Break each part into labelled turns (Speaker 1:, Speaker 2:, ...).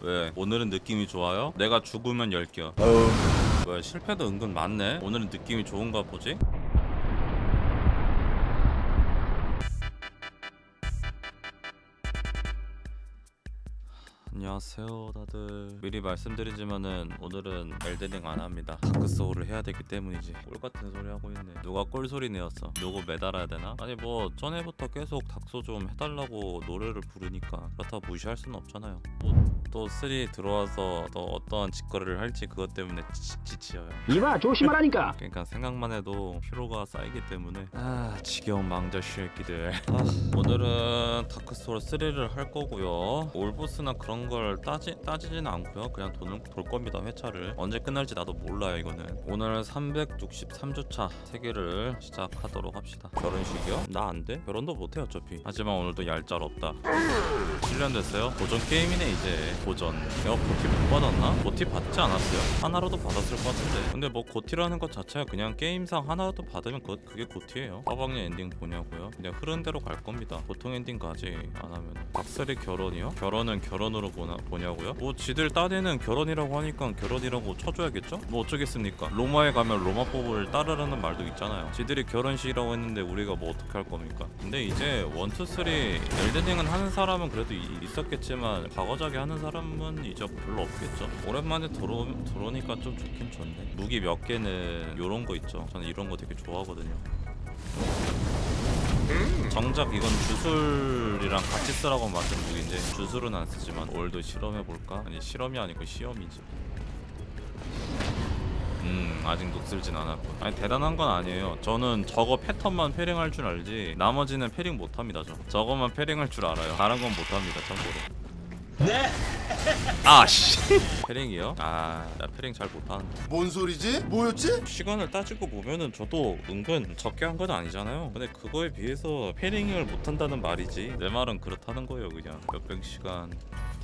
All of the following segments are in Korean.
Speaker 1: 왜 오늘은 느낌이 좋아요? 내가 죽으면 열겨 왜 실패도 은근 많네 오늘은 느낌이 좋은가 보지? 안녕하세요 다들. 미리 말씀드리지만은 오늘은 엘데링 안 합니다. 다크소울을 해야 되기 때문이지. 꼴같은 소리 하고 있네. 누가 꼴소리 내었어? 누구 매달아야 되나? 아니 뭐 전에부터 계속 닥소 좀 해달라고 노래를 부르니까 그렇다고 무시할 수는 없잖아요. 뭐또3 들어와서 또 어떠한 짓거리를 할지 그것 때문에 지, 지쳐요.
Speaker 2: 이봐 조심하라니까!
Speaker 1: 그러니까 생각만 해도 피로가 쌓이기 때문에. 아 지겨운 망자 쉐끼들. 아, 오늘은 다크소울 3를 할 거고요. 올보스나 그런 걸 따지, 따지지는 않고요. 그냥 돈을 돌 겁니다 회차를. 언제 끝날지 나도 몰라요 이거는. 오늘 363주차 세개를 시작하도록 합시다. 결혼식이요? 나 안 돼? 결혼도 못해 어차피. 하지만 오늘도 얄짤 없다. 7년 됐어요? 고전 게임이네 이제. 고전. 내가 고티 못 받았나? 고티 받지 않았어요. 하나로도 받았을 것 같은데. 근데 뭐 고티라는 것 자체가 그냥 게임상 하나라도 받으면 그, 그게 고티예요. 빠방의 엔딩 보냐고요? 그냥 흐른 대로 갈 겁니다. 보통 엔딩까지 안 하면 박설이 결혼이요? 결혼은 결혼으로 보 나, 보냐고요? 뭐 지들 따내는 결혼이라고 하니까 결혼이라고 쳐줘야겠죠? 뭐 어쩌겠습니까 로마에 가면 로마법을 따르라는 말도 있잖아요 지들이 결혼식이라고 했는데 우리가 뭐 어떻게 할 겁니까? 근데 이제 1, 2, 3 엘든링은 하는 사람은 그래도 이- 있었겠지만 과거작에 하는 사람은 이제 별로 없겠죠 오랜만에 들어, 들어오니까 좀 좋긴 좋네 무기 몇 개는 요런 거 있죠 저는 이런 거 되게 좋아하거든요 정작 이건 주술이랑 같이 쓰라고 만든 무기인데 주술은 안 쓰지만 올도 실험해볼까? 아니 실험이 아니고 시험이지. 음 아직 녹슬진 않았고 아니 대단한 건 아니에요. 저는 저거 패턴만 패링할 줄 알지 나머지는 패링 못합니다 저. 저거만 패링할 줄 알아요. 다른 건 못합니다 참고로 네. 아씨. 패링이요? 아나 패링 잘 못하는데.
Speaker 3: 뭔 소리지? 뭐였지?
Speaker 1: 시간을 따지고 보면은 저도 은근 적게 한 건 아니잖아요. 근데 그거에 비해서 패링을 못한다는 말이지. 내 말은 그렇다는 거예요 그냥. 몇백 시간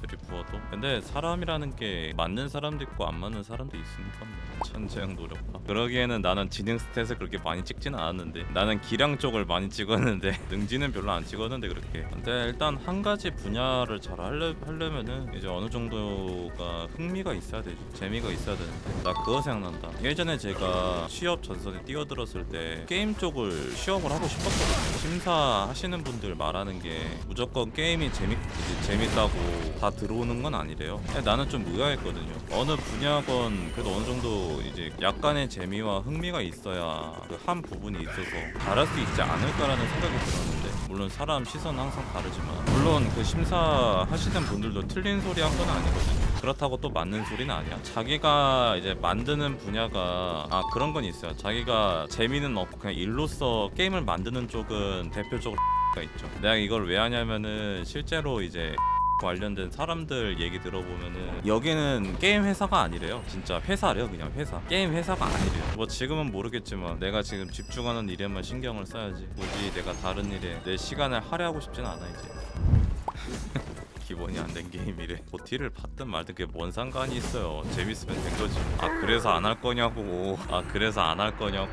Speaker 1: 들이 부어도? 근데 사람이라는 게 맞는 사람도 있고 안 맞는 사람도 있으니까 뭐. 천재형 노력파 그러기에는 나는 지능 스탯을 그렇게 많이 찍지는 않았는데. 나는 기량 쪽을 많이 찍었는데. 능지는 별로 안 찍었는데 그렇게. 근데 일단 한 가지 분야를 잘 하려, 하려 면은 이제 어느 정도가 흥미가 있어야 되지 재미가 있어야 되는데 나 그거 생각난다. 예전에 제가 취업 전선에 뛰어들었을 때 게임 쪽을 시험을 하고 싶었거든요. 심사하시는 분들 말하는 게 무조건 게임이 재밌, 이제 재밌다고 다 들어오는 건 아니래요. 나는 좀 의아했거든요. 어느 분야건 그래도 어느 정도 이제 약간의 재미와 흥미가 있어야 그 한 부분이 있어서 잘할 수 있지 않을까라는 생각이 들었는데 물론 사람 시선은 항상 다르지만. 물론 그 심사하시는 분들도 틀린 소리 한 건 아니거든요. 그렇다고 또 맞는 소리는 아니야. 자기가 이제 만드는 분야가 아 그런 건 있어요. 자기가 재미는 없고 그냥 일로서 게임을 만드는 쪽은 대표적으로 가 있죠. 내가 이걸 왜 하냐면은 실제로 이제 관련된 사람들 얘기 들어보면은 여기는 게임 회사가 아니래요. 진짜 회사래요 그냥 회사. 게임 회사가 아니래요. 뭐 지금은 모르겠지만 내가 지금 집중하는 일에만 신경을 써야지. 굳이 내가 다른 일에 내 시간을 할애하고 싶진 않아 이제 기본이 안 된 게임이래. GOTY를 받든 말든 그게 뭔 상관이 있어요. 재밌으면 된 거지. 아 그래서 안 할 거냐고. 아 그래서 안 할 거냐고.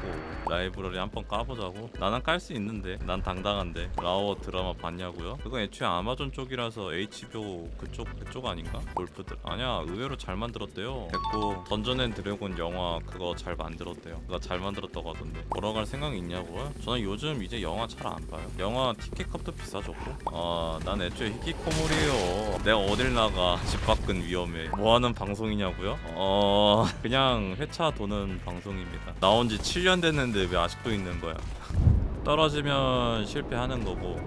Speaker 1: 라이브러리 한 번 까보자고. 나는 깔 수 있는데. 난 당당한데. 라오어 드라마 봤냐고요? 그건 애초에 아마존 쪽이라서 HBO 그쪽 그쪽 아닌가? 골프들. 아니야 의외로 잘 만들었대요. 됐고 던전 앤 드래곤 영화 그거 잘 만들었대요. 그거 잘 만들었다고 하던데. 보러 갈 생각이 있냐고요? 저는 요즘 이제 영화 잘 안 봐요. 영화 티켓 값도 비싸졌고. 아난 애초에 히키코모리예요 내가 어딜 나가? 집 밖은 위험해. 뭐하는 방송이냐고요? 어 그냥 회차 도는 방송입니다. 나온 지 7년 됐는데 왜 아직도 있는 거야? 떨어지면 실패하는 거고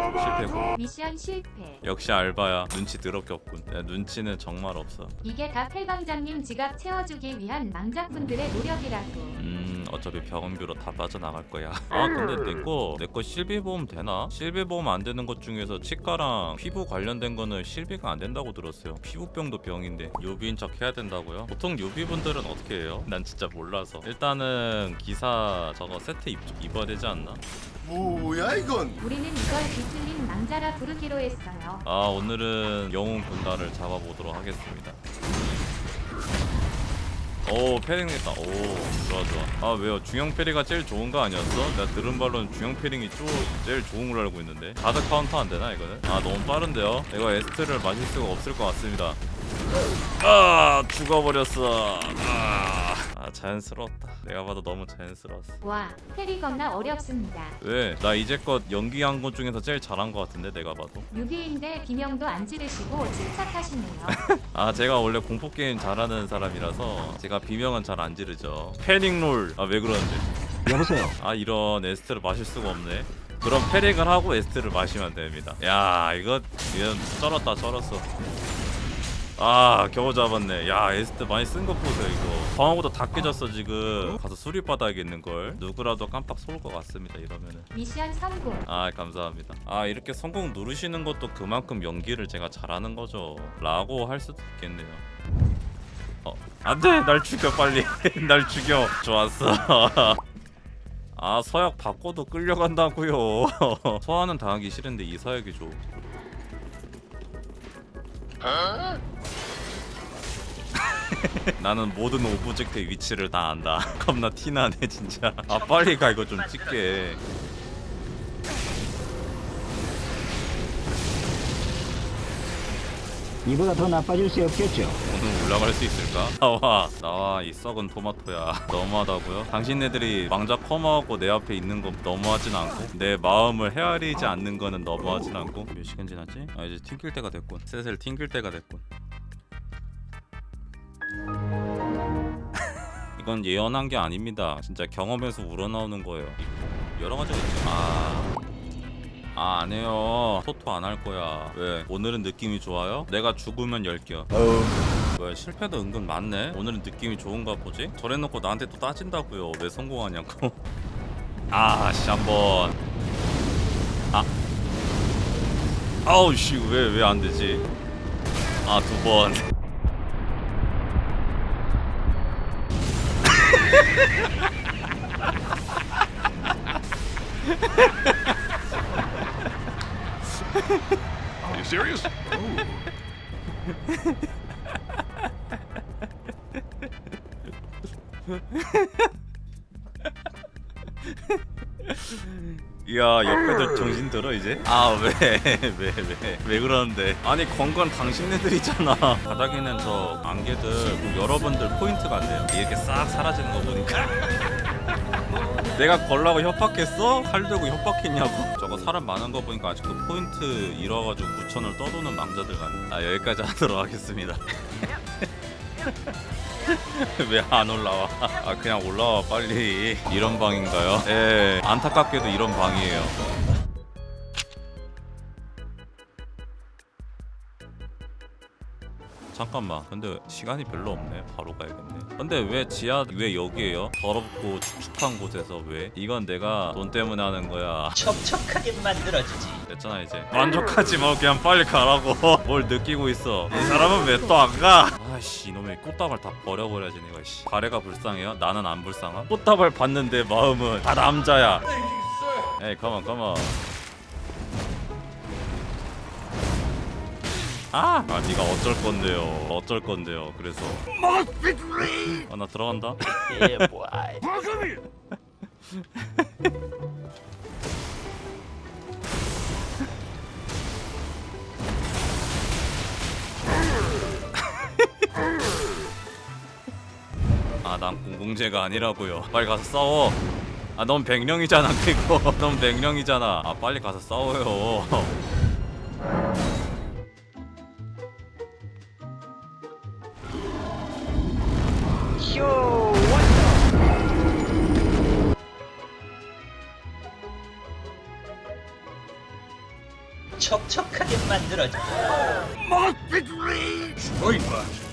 Speaker 1: 실패고
Speaker 4: 미션 실패.
Speaker 1: 역시 알바야 눈치 더럽게 없군 야, 눈치는 정말 없어
Speaker 4: 이게 다 펠방장님 지갑 채워주기 위한 망자분들의 노력이라고.
Speaker 1: 음 어차피 병원비로 다 빠져나갈 거야 아 근데 내거 내 거 실비보험 되나? 실비보험 안 되는 것 중에서 치과랑 피부 관련된 거는 실비가 안 된다고 들었어요 피부병도 병인데 요비인 척 해야 된다고요? 보통 요비분들은 어떻게 해요? 난 진짜 몰라서 일단은 기사 저거 세트 입, 입어야 되지 않나?
Speaker 3: 뭐야 이건?
Speaker 4: 우리는 이걸 비틀린 망자라 부르기로 했어요.
Speaker 1: 아 오늘은 영웅 군단을 잡아보도록 하겠습니다 오 parrying 됐다 오 좋아 좋아 아 왜요 중형 parrying가 제일 좋은 거 아니었어? 내가 들은 바로는 중형 parrying이 쪼, 제일 좋은 걸로 알고 있는데 가드 카운터 안 되나 이거는? 아 너무 빠른데요? 이거 에스트를 마실 수가 없을 것 같습니다 아 죽어버렸어 아, 아 자연스러웠다. 내가 봐도 너무 자연스러웠어.
Speaker 4: 와, 페리 겁나 어렵습니다.
Speaker 1: 왜? 나 이제껏 연기한 것 중에서 제일 잘한 것 같은데 내가 봐도.
Speaker 4: 6위인데 비명도 안 지르시고 침착하시네요.
Speaker 1: 아 제가 원래 공포게임 잘하는 사람이라서 제가 비명은 잘 안 지르죠. 패닉롤. 아 왜 그러는데?
Speaker 2: 여보세요.
Speaker 1: 아 이런 에스트를 마실 수가 없네. 그럼 패닉을 하고 에스트를 마시면 됩니다. 야 이거 이건 쩔었다 쩔었어 아 겨우 잡았네. 야 에스트 많이 쓴 거 보세요 이거. 방어보다 다 깨졌어 지금. 가서 수리 받아야겠는걸. 누구라도 깜빡 쏠것 같습니다 이러면은.
Speaker 4: 미션 성공.
Speaker 1: 아 감사합니다. 아 이렇게 성공 누르시는 것도 그만큼 연기를 제가 잘하는 거죠. 라고 할 수도 있겠네요. 어 안돼! 날 죽여 빨리. 날 죽여. 좋았어. 아 서약 바꿔도 끌려간다고요. 소환은 당하기 싫은데 이 서약이 좋 나는 모든 object의 위치를 다 안다 겁나 티나네 진짜 아 빨리 가 이거 좀 찍게
Speaker 2: 이보다 더 나빠질 수 없겠죠.
Speaker 1: 오늘 올라갈 수 있을까? 나와 나와 이 썩은 토마토야 너무하다고요? 당신네들이 망작 커마하고 내 앞에 있는 거 너무하진 않고 내 마음을 헤아리지 않는 거는 너무하진 않고 몇 시간 지났지? 아 이제 튕길 때가 됐군 슬슬 튕길 때가 됐군 이건 예언한 게 아닙니다 진짜 경험에서 우러나오는 거예요 여러 가지가 있죠 아... 아, 안 해요. 토토 안 할 거야. 왜? 오늘은 느낌이 좋아요? 내가 죽으면 열겨. 왜 실패도 은근 많네? 오늘은 느낌이 좋은가 보지? 저래놓고 나한테 또 따진다고요 왜 성공하냐고 아씨 한번 아 아우 씨 왜 왜 안 되지 아 두번
Speaker 5: Are you serious?
Speaker 1: 이 야 옆에들 정신 들어 이제? 아왜 왜 왜 왜 그러는데 아니 건건 당신네들이잖아 바닥에는 저 안개들 뭐 여러분들 포인트 같네요 이렇게 싹 사라지는 거 보니까 내가 걸라고 협박했어? 칼 들고 협박했냐고? 저거 사람 많은 거 보니까 아직도 포인트 잃어가지고 무천을 떠도는 망자들 같네 아 여기까지 하도록 하겠습니다 왜 안 올라와? 아 그냥 올라와 빨리 이런 방인가요? 예 안타깝게도 이런 방이에요 잠깐만 근데 시간이 별로 없네 바로 가야겠네 근데 왜 지하 왜 여기에요? 더럽고 축축한 곳에서 왜? 이건 내가 돈 때문에 하는 거야
Speaker 6: 촉촉하게 만들어주지.
Speaker 1: 됐잖아 이제 만족하지 마 그냥 빨리 가라고 뭘 느끼고 있어 이 사람은 왜 또 안 가? 아씨 이놈의 꽃다발 다 버려버려야지 내가 씨. 가래가 불쌍해요? 나는 안 불쌍함? 꽃다발 봤는데 마음은 다 남자야. 에이 컴온 컴온 아! 아 니가 어쩔 건데요. 어쩔 건데요 그래서. 아나 들어간다 공공재가 아니라고요. 빨리 가서 싸워. 아 넌 백령이잖아 그리고 넌 백령이잖아. 아 빨리 가서 싸워요.
Speaker 6: 촉촉하게 만들어주지.
Speaker 5: Spoiler!